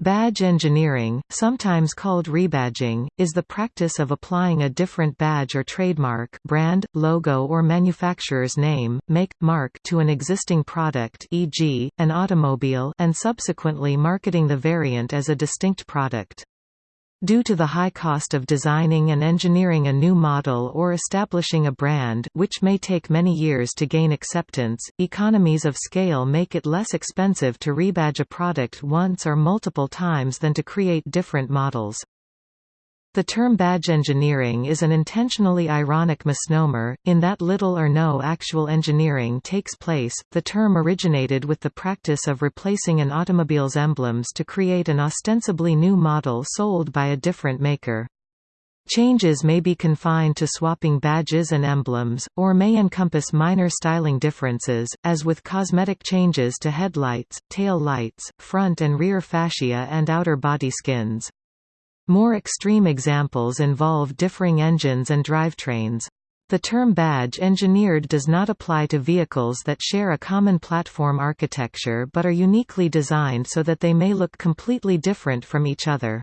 Badge engineering, sometimes called rebadging, is the practice of applying a different badge or trademark brand, logo or manufacturer's name, make, mark to an existing product e.g., an automobile and subsequently marketing the variant as a distinct product. Due to the high cost of designing and engineering a new model or establishing a brand which may take many years to gain acceptance, economies of scale make it less expensive to rebadge a product once or multiple times than to create different models. The term badge engineering is an intentionally ironic misnomer, in that little or no actual engineering takes place. The term originated with the practice of replacing an automobile's emblems to create an ostensibly new model sold by a different maker. Changes may be confined to swapping badges and emblems, or may encompass minor styling differences, as with cosmetic changes to headlights, tail lights, front and rear fascia and outer body skins. More extreme examples involve differing engines and drivetrains. The term badge engineered does not apply to vehicles that share a common platform architecture but are uniquely designed so that they may look completely different from each other.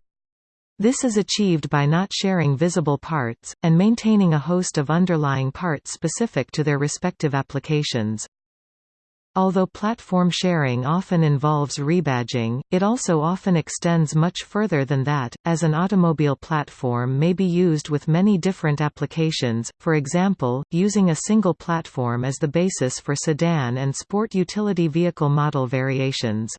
This is achieved by not sharing visible parts, and maintaining a host of underlying parts specific to their respective applications. Although platform sharing often involves rebadging, it also often extends much further than that, as an automobile platform may be used with many different applications, for example, using a single platform as the basis for sedan and sport utility vehicle model variations.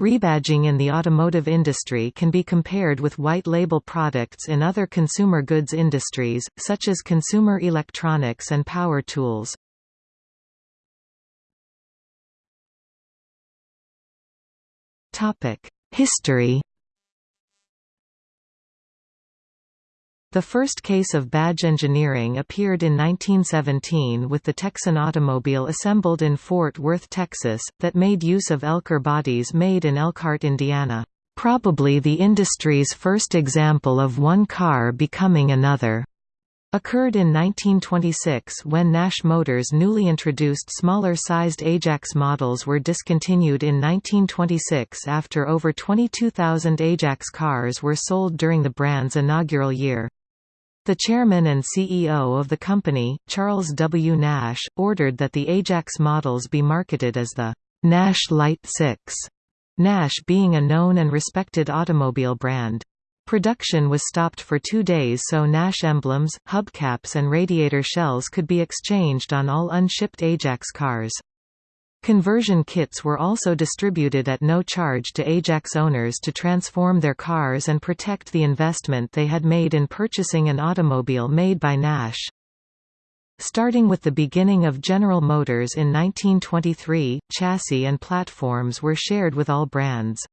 Rebadging in the automotive industry can be compared with white-label products in other consumer goods industries, such as consumer electronics and power tools. History The first case of badge engineering appeared in 1917 with the Texan automobile assembled in Fort Worth, Texas, that made use of Elkhart bodies made in Elkhart, Indiana. Probably the industry's first example of one car becoming another occurred in 1926 when Nash Motors' newly introduced smaller-sized Ajax models were discontinued in 1926 after over 22,000 Ajax cars were sold during the brand's inaugural year. The chairman and CEO of the company, Charles W. Nash, ordered that the Ajax models be marketed as the Nash Light 6, Nash being a known and respected automobile brand. Production was stopped for two days so Nash emblems, hubcaps and radiator shells could be exchanged on all unshipped Ajax cars. Conversion kits were also distributed at no charge to Ajax owners to transform their cars and protect the investment they had made in purchasing an automobile made by Nash. Starting with the beginning of General Motors in 1923, chassis and platforms were shared with all brands.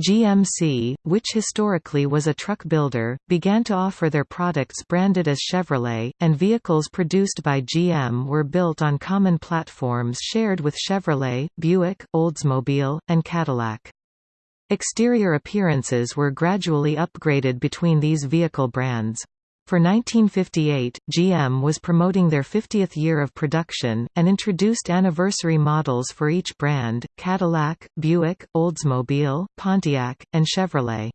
GMC, which historically was a truck builder, began to offer their products branded as Chevrolet, and vehicles produced by GM were built on common platforms shared with Chevrolet, Buick, Oldsmobile, and Cadillac. Exterior appearances were gradually upgraded between these vehicle brands. For 1958, GM was promoting their 50th year of production, and introduced anniversary models for each brand, Cadillac, Buick, Oldsmobile, Pontiac, and Chevrolet.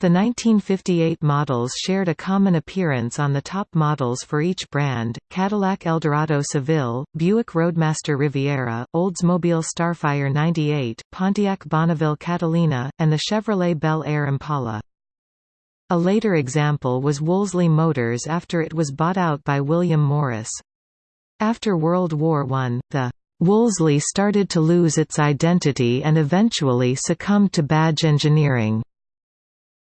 The 1958 models shared a common appearance on the top models for each brand, Cadillac Eldorado Seville, Buick Roadmaster Riviera, Oldsmobile Starfire 98, Pontiac Bonneville Catalina, and the Chevrolet Bel Air Impala. A later example was Wolseley Motors after it was bought out by William Morris. After World War I, the Wolseley started to lose its identity and eventually succumbed to badge engineering.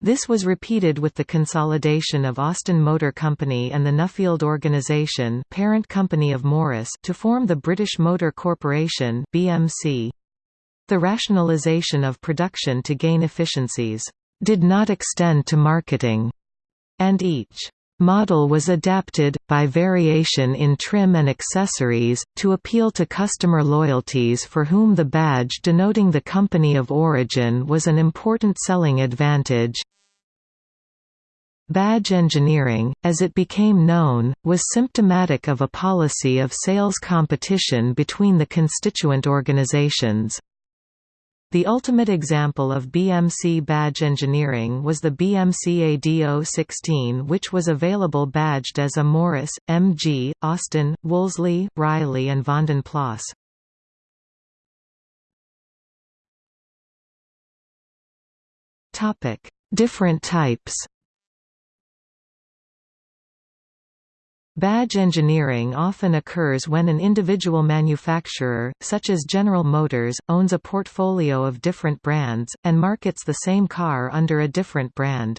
This was repeated with the consolidation of Austin Motor Company and the Nuffield Organization parent company of Morris to form the British Motor Corporation BMC. The rationalization of production to gain efficiencies did not extend to marketing, and each model was adapted, by variation in trim and accessories, to appeal to customer loyalties for whom the badge denoting the company of origin was an important selling advantage. Badge engineering, as it became known, was symptomatic of a policy of sales competition between the constituent organizations. The ultimate example of BMC badge engineering was the BMC ADO16 which was available badged as a Morris, MG, Austin, Wolseley, Riley and Vanden Plas. Different types Badge engineering often occurs when an individual manufacturer, such as General Motors, owns a portfolio of different brands, and markets the same car under a different brand.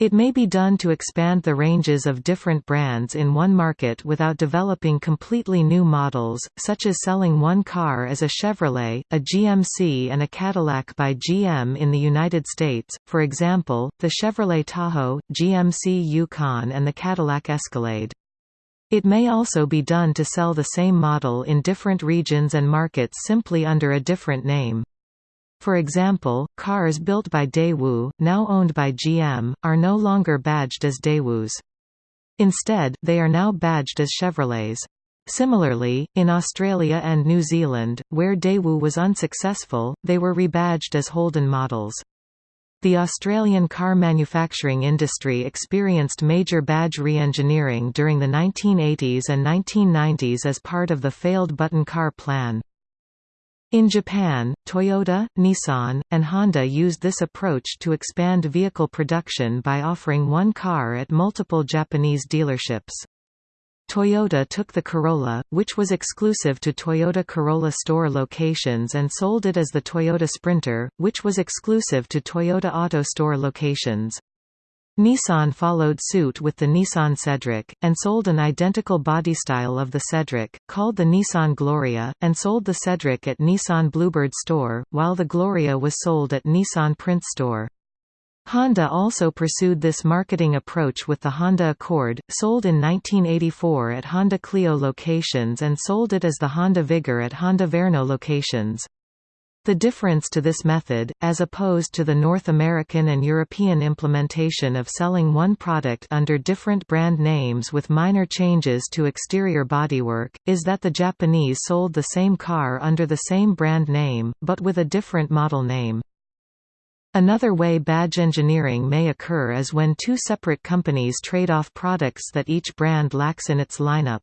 It may be done to expand the ranges of different brands in one market without developing completely new models, such as selling one car as a Chevrolet, a GMC and a Cadillac by GM in the United States, for example, the Chevrolet Tahoe, GMC Yukon and the Cadillac Escalade. It may also be done to sell the same model in different regions and markets simply under a different name. For example, cars built by Daewoo, now owned by GM, are no longer badged as Daewoos. Instead, they are now badged as Chevrolets. Similarly, in Australia and New Zealand, where Daewoo was unsuccessful, they were rebadged as Holden models. The Australian car manufacturing industry experienced major badge re-engineering during the 1980s and 1990s as part of the failed Button car plan. In Japan, Toyota, Nissan, and Honda used this approach to expand vehicle production by offering one car at multiple Japanese dealerships. Toyota took the Corolla, which was exclusive to Toyota Corolla store locations and sold it as the Toyota Sprinter, which was exclusive to Toyota Auto store locations. Nissan followed suit with the Nissan Cedric, and sold an identical body style of the Cedric, called the Nissan Gloria, and sold the Cedric at Nissan Bluebird store, while the Gloria was sold at Nissan Prince store. Honda also pursued this marketing approach with the Honda Accord, sold in 1984 at Honda Clio locations and sold it as the Honda Vigor at Honda Verno locations. The difference to this method, as opposed to the North American and European implementation of selling one product under different brand names with minor changes to exterior bodywork, is that the Japanese sold the same car under the same brand name, but with a different model name. Another way badge engineering may occur is when two separate companies trade off products that each brand lacks in its lineup.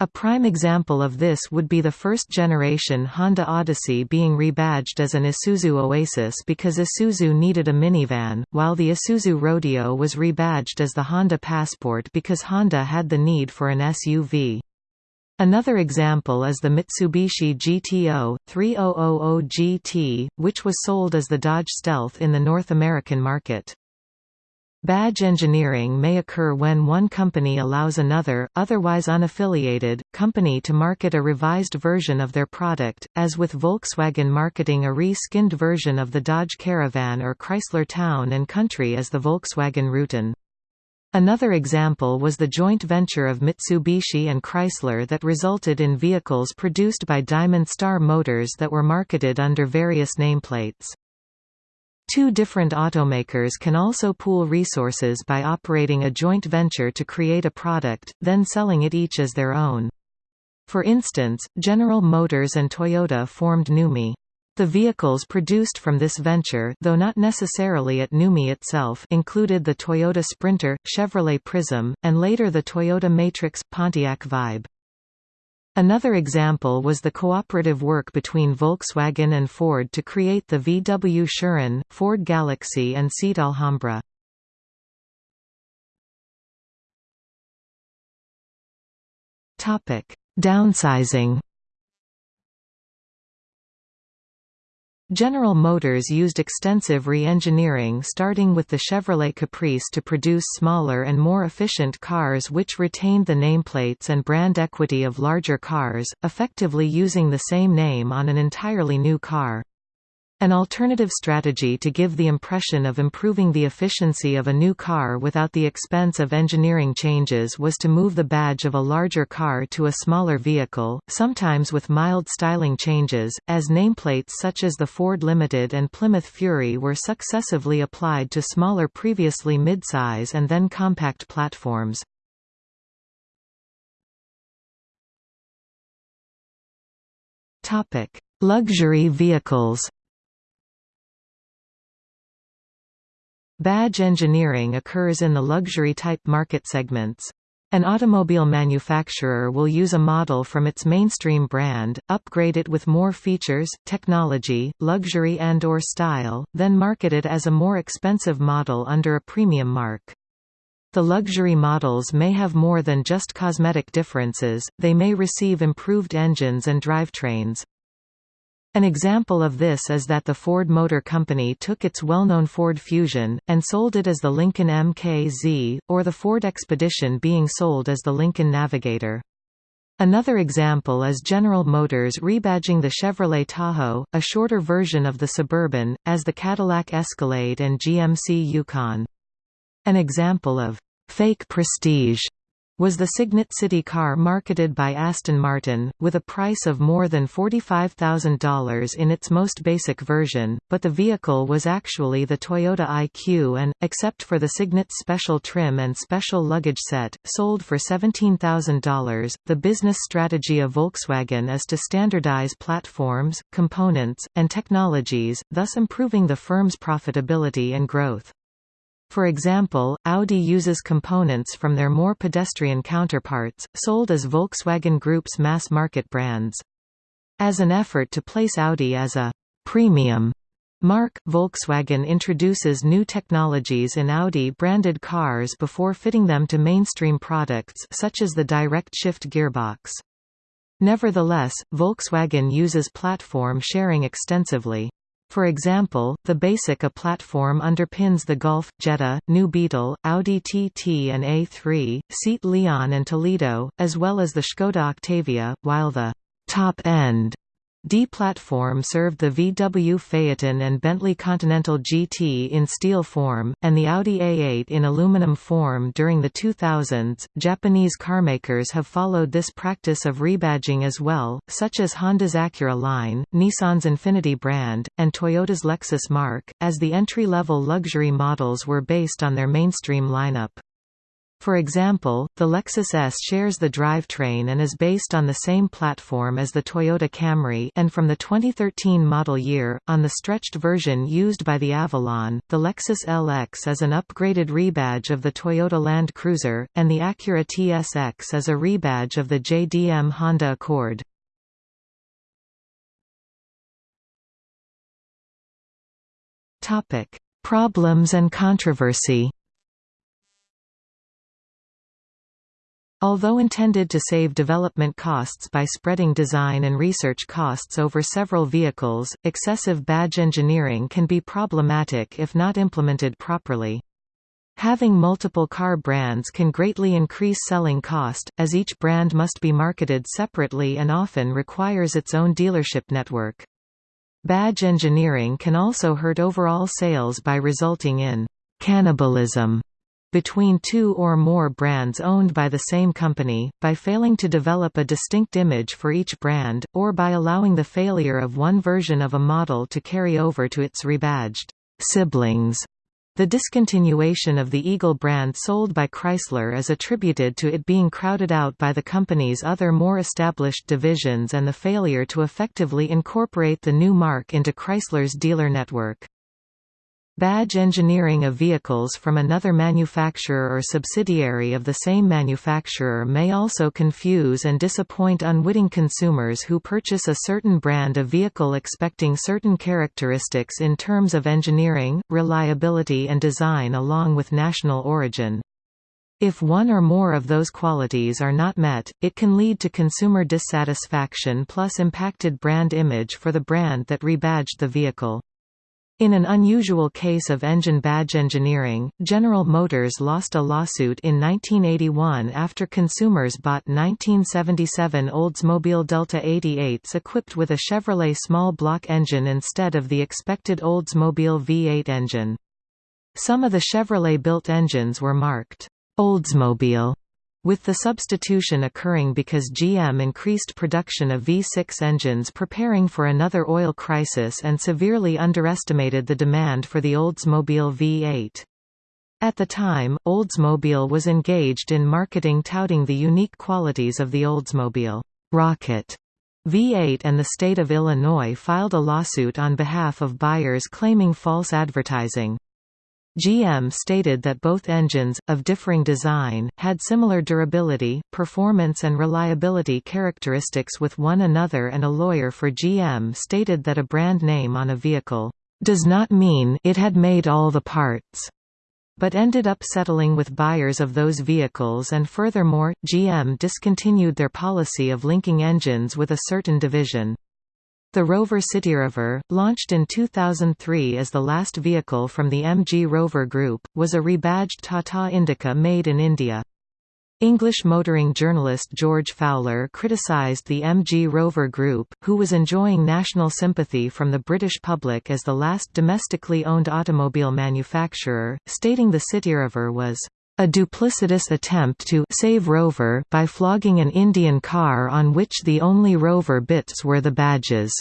A prime example of this would be the first-generation Honda Odyssey being rebadged as an Isuzu Oasis because Isuzu needed a minivan, while the Isuzu Rodeo was rebadged as the Honda Passport because Honda had the need for an SUV. Another example is the Mitsubishi GTO 3000 GT, which was sold as the Dodge Stealth in the North American market. Badge engineering may occur when one company allows another, otherwise unaffiliated, company to market a revised version of their product, as with Volkswagen marketing a re-skinned version of the Dodge Caravan or Chrysler Town & Country as the Volkswagen Routan. Another example was the joint venture of Mitsubishi and Chrysler that resulted in vehicles produced by Diamond Star Motors that were marketed under various nameplates. Two different automakers can also pool resources by operating a joint venture to create a product, then selling it each as their own. For instance, General Motors and Toyota formed NUMMI. The vehicles produced from this venture though not necessarily at NUMMI itself included the Toyota Sprinter, Chevrolet Prizm, and later the Toyota Matrix, Pontiac Vibe. Another example was the cooperative work between Volkswagen and Ford to create the VW Touran, Ford Galaxy and Seat Alhambra. Downsizing General Motors used extensive re-engineering starting with the Chevrolet Caprice to produce smaller and more efficient cars which retained the nameplates and brand equity of larger cars, effectively using the same name on an entirely new car. An alternative strategy to give the impression of improving the efficiency of a new car without the expense of engineering changes was to move the badge of a larger car to a smaller vehicle, sometimes with mild styling changes, as nameplates such as the Ford Limited and Plymouth Fury were successively applied to smaller previously midsize and then compact platforms. Luxury vehicles Badge engineering occurs in the luxury-type market segments. An automobile manufacturer will use a model from its mainstream brand, upgrade it with more features, technology, luxury and or style, then market it as a more expensive model under a premium mark. The luxury models may have more than just cosmetic differences, they may receive improved engines and drivetrains. An example of this is that the Ford Motor Company took its well-known Ford Fusion, and sold it as the Lincoln MKZ, or the Ford Expedition being sold as the Lincoln Navigator. Another example is General Motors rebadging the Chevrolet Tahoe, a shorter version of the Suburban, as the Cadillac Escalade and GMC Yukon. An example of fake prestige was the Cygnet City car marketed by Aston Martin, with a price of more than $45,000 in its most basic version, but the vehicle was actually the Toyota IQ and, except for the Cygnet special trim and special luggage set, sold for $17,000. The business strategy of Volkswagen is to standardize platforms, components, and technologies, thus improving the firm's profitability and growth. For example, Audi uses components from their more pedestrian counterparts, sold as Volkswagen Group's mass-market brands. As an effort to place Audi as a «premium» Mark Volkswagen introduces new technologies in Audi-branded cars before fitting them to mainstream products such as the direct shift gearbox. Nevertheless, Volkswagen uses platform sharing extensively. For example, the Basic A platform underpins the Golf, Jetta, New Beetle, Audi TT and A3, Seat Leon and Toledo, as well as the Škoda Octavia, while the top end D platform served the VW Phaeton and Bentley Continental GT in steel form, and the Audi A8 in aluminum form during the 2000s. Japanese carmakers have followed this practice of rebadging as well, such as Honda's Acura line, Nissan's Infiniti brand, and Toyota's Lexus mark, as the entry level luxury models were based on their mainstream lineup. For example, the Lexus ES shares the drivetrain and is based on the same platform as the Toyota Camry and from the 2013 model year, on the stretched version used by the Avalon, the Lexus LX is an upgraded rebadge of the Toyota Land Cruiser, and the Acura TSX is a rebadge of the JDM Honda Accord. Problems and controversy Although intended to save development costs by spreading design and research costs over several vehicles, excessive badge engineering can be problematic if not implemented properly. Having multiple car brands can greatly increase selling cost, as each brand must be marketed separately and often requires its own dealership network. Badge engineering can also hurt overall sales by resulting in cannibalism between two or more brands owned by the same company, by failing to develop a distinct image for each brand, or by allowing the failure of one version of a model to carry over to its rebadged siblings. The discontinuation of the Eagle brand sold by Chrysler is attributed to it being crowded out by the company's other more established divisions and the failure to effectively incorporate the new mark into Chrysler's dealer network. Badge engineering of vehicles from another manufacturer or subsidiary of the same manufacturer may also confuse and disappoint unwitting consumers who purchase a certain brand of vehicle expecting certain characteristics in terms of engineering, reliability and design along with national origin. If one or more of those qualities are not met, it can lead to consumer dissatisfaction plus impacted brand image for the brand that rebadged the vehicle. In an unusual case of engine badge engineering, General Motors lost a lawsuit in 1981 after consumers bought 1977 Oldsmobile Delta 88s equipped with a Chevrolet small block engine instead of the expected Oldsmobile V8 engine. Some of the Chevrolet-built engines were marked Oldsmobile with the substitution occurring because GM increased production of V6 engines preparing for another oil crisis and severely underestimated the demand for the Oldsmobile V8. At the time, Oldsmobile was engaged in marketing touting the unique qualities of the Oldsmobile Rocket V8 and the state of Illinois filed a lawsuit on behalf of buyers claiming false advertising. GM stated that both engines, of differing design, had similar durability, performance and reliability characteristics with one another and a lawyer for GM stated that a brand name on a vehicle, "...does not mean it had made all the parts." but ended up settling with buyers of those vehicles and furthermore, GM discontinued their policy of linking engines with a certain division. The Rover CityRover, launched in 2003 as the last vehicle from the MG Rover Group, was a rebadged Tata Indica made in India. English motoring journalist George Fowler criticised the MG Rover Group, who was enjoying national sympathy from the British public as the last domestically owned automobile manufacturer, stating the CityRover was a duplicitous attempt to save Rover by flogging an Indian car on which the only Rover bits were the badges.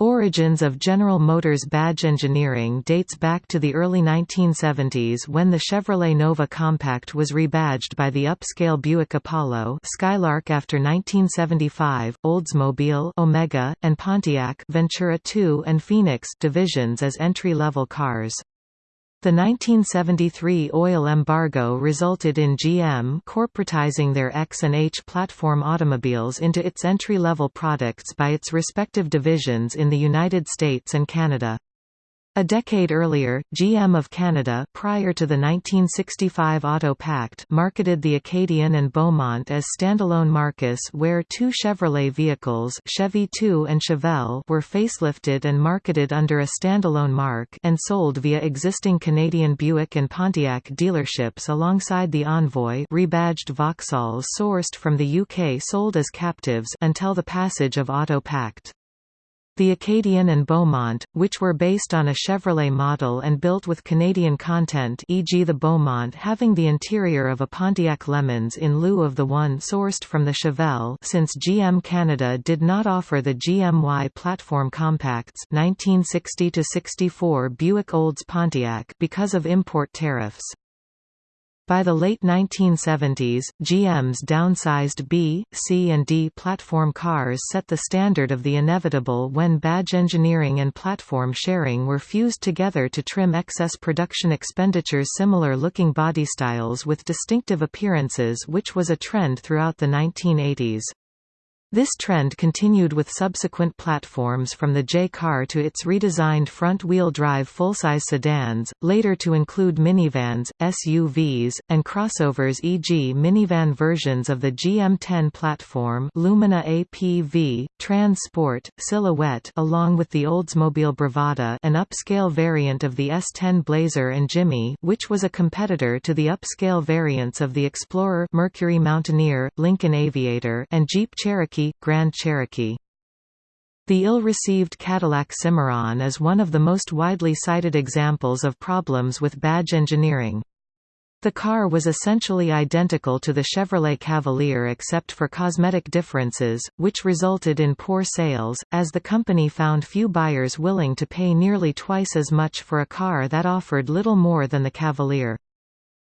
Origins of General Motors badge engineering dates back to the early 1970s when the Chevrolet Nova Compact was rebadged by the upscale Buick Apollo Skylark after 1975, Oldsmobile Omega, and Pontiac Ventura II and Phoenix divisions as entry-level cars. The 1973 oil embargo resulted in GM corporatizing their X and H platform automobiles into its entry-level products by its respective divisions in the United States and Canada. A decade earlier, GM of Canada prior to the 1965 Auto Pact marketed the Acadian and Beaumont as standalone marques where two Chevrolet vehicles Chevy 2 and Chevelle were facelifted and marketed under a standalone mark and sold via existing Canadian Buick and Pontiac dealerships alongside the Envoy rebadged Vauxhalls sourced from the UK sold as captives until the passage of Auto Pact. The Acadian and Beaumont, which were based on a Chevrolet model and built with Canadian content e.g. the Beaumont having the interior of a Pontiac LeMans in lieu of the one sourced from the Chevelle since GM Canada did not offer the GMY platform compacts 1960-64 Buick Olds Pontiac because of import tariffs. By the late 1970s, GM's downsized B, C and D platform cars set the standard of the inevitable when badge engineering and platform sharing were fused together to trim excess production expenditures similar-looking body styles with distinctive appearances which was a trend throughout the 1980s. This trend continued with subsequent platforms from the J-car to its redesigned front-wheel drive full-size sedans, later to include minivans, SUVs, and crossovers e.g. minivan versions of the GM10 platform Lumina APV, Trans Sport, Silhouette along with the Oldsmobile Bravada an upscale variant of the S10 Blazer and Jimmy which was a competitor to the upscale variants of the Explorer Mercury Mountaineer, Lincoln Aviator and Jeep Cherokee Cherokee, Grand Cherokee. The ill-received Cadillac Cimarron is one of the most widely cited examples of problems with badge engineering. The car was essentially identical to the Chevrolet Cavalier except for cosmetic differences, which resulted in poor sales, as the company found few buyers willing to pay nearly twice as much for a car that offered little more than the Cavalier.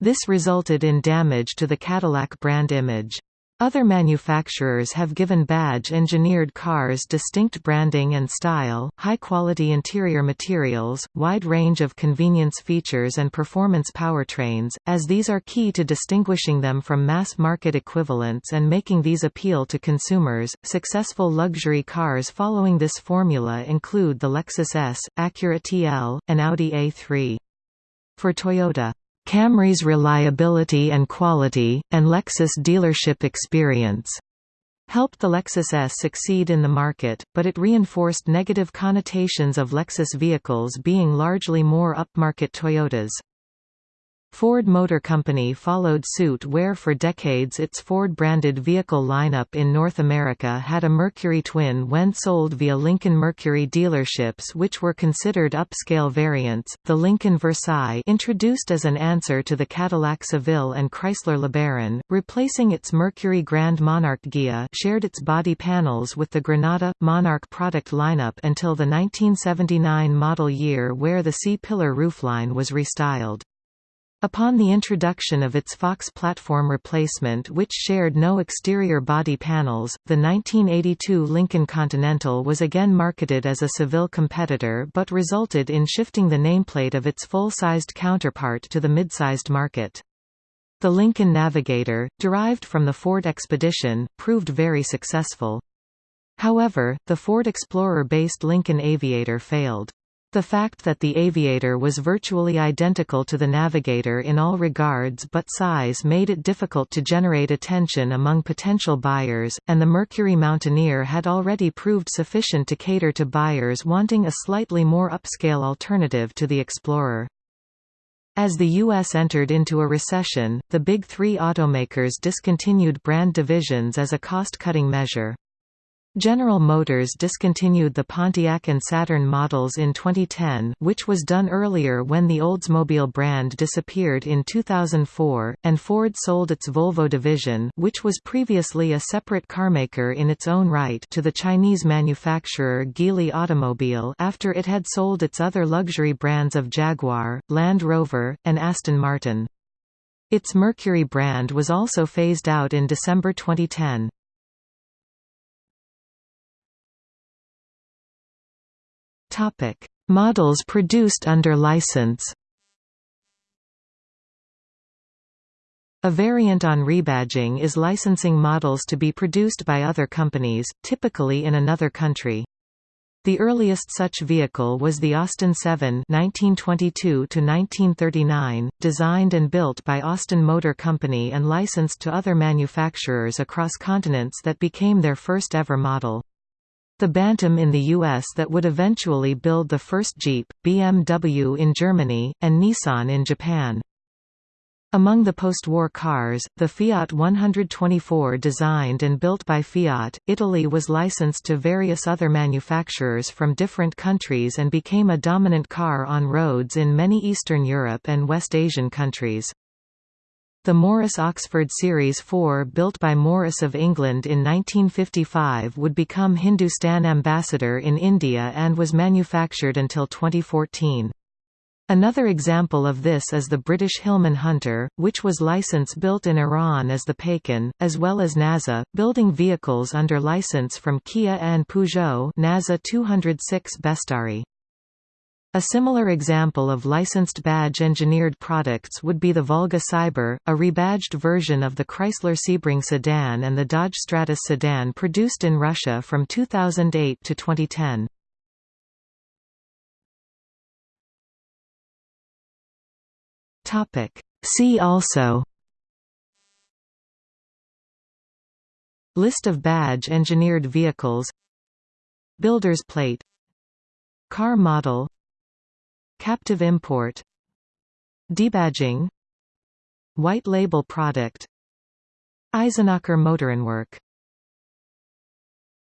This resulted in damage to the Cadillac brand image. Other manufacturers have given badge-engineered cars distinct branding and style, high-quality interior materials, wide range of convenience features and performance powertrains, as these are key to distinguishing them from mass-market equivalents and making these appeal to consumers. Successful luxury cars following this formula include the Lexus ES, Acura TL, and Audi A3. For Toyota, Camry's reliability and quality, and Lexus dealership experience helped the Lexus ES succeed in the market, but it reinforced negative connotations of Lexus vehicles being largely more upmarket Toyotas. Ford Motor Company followed suit where for decades its Ford-branded vehicle lineup in North America had a Mercury twin when sold via Lincoln Mercury dealerships which were considered upscale variants. The Lincoln Versailles introduced as an answer to the Cadillac Seville and Chrysler LeBaron, replacing its Mercury Grand Monarch Ghia shared its body panels with the Granada, Monarch product lineup until the 1979 model year where the C-pillar roofline was restyled. Upon the introduction of its Fox platform replacement which shared no exterior body panels, the 1982 Lincoln Continental was again marketed as a Seville competitor but resulted in shifting the nameplate of its full-sized counterpart to the mid-sized market. The Lincoln Navigator, derived from the Ford Expedition, proved very successful. However, the Ford Explorer-based Lincoln Aviator failed. The fact that the Aviator was virtually identical to the Navigator in all regards but size made it difficult to generate attention among potential buyers, and the Mercury Mountaineer had already proved sufficient to cater to buyers wanting a slightly more upscale alternative to the Explorer. As the U.S. entered into a recession, the Big Three automakers discontinued brand divisions as a cost-cutting measure. General Motors discontinued the Pontiac and Saturn models in 2010 which was done earlier when the Oldsmobile brand disappeared in 2004, and Ford sold its Volvo division which was previously a separate carmaker in its own right to the Chinese manufacturer Geely Automobile after it had sold its other luxury brands of Jaguar, Land Rover, and Aston Martin. Its Mercury brand was also phased out in December 2010. Topic: Models produced under license. A variant on rebadging is licensing models to be produced by other companies, typically in another country. The earliest such vehicle was the Austin 7 (1922–1939), designed and built by Austin Motor Company and licensed to other manufacturers across continents that became their first ever model. The Bantam in the US that would eventually build the first Jeep, BMW in Germany, and Nissan in Japan. Among the post-war cars, the Fiat 124 designed and built by Fiat, Italy was licensed to various other manufacturers from different countries and became a dominant car on roads in many Eastern Europe and West Asian countries. The Morris Oxford Series 4 built by Morris of England in 1955 would become Hindustan Ambassador in India and was manufactured until 2014. Another example of this is the British Hillman Hunter, which was license-built in Iran as the Paykan, as well as Naza, building vehicles under license from Kia and Peugeot Naza 206 Bestari. A similar example of licensed badge-engineered products would be the Volga Siber, a rebadged version of the Chrysler Sebring sedan and the Dodge Stratus sedan produced in Russia from 2008 to 2010. Topic. See also List of badge-engineered vehicles Builder's plate Car model Captive import. Debadging. White label product. Eisenacher Motorenwerk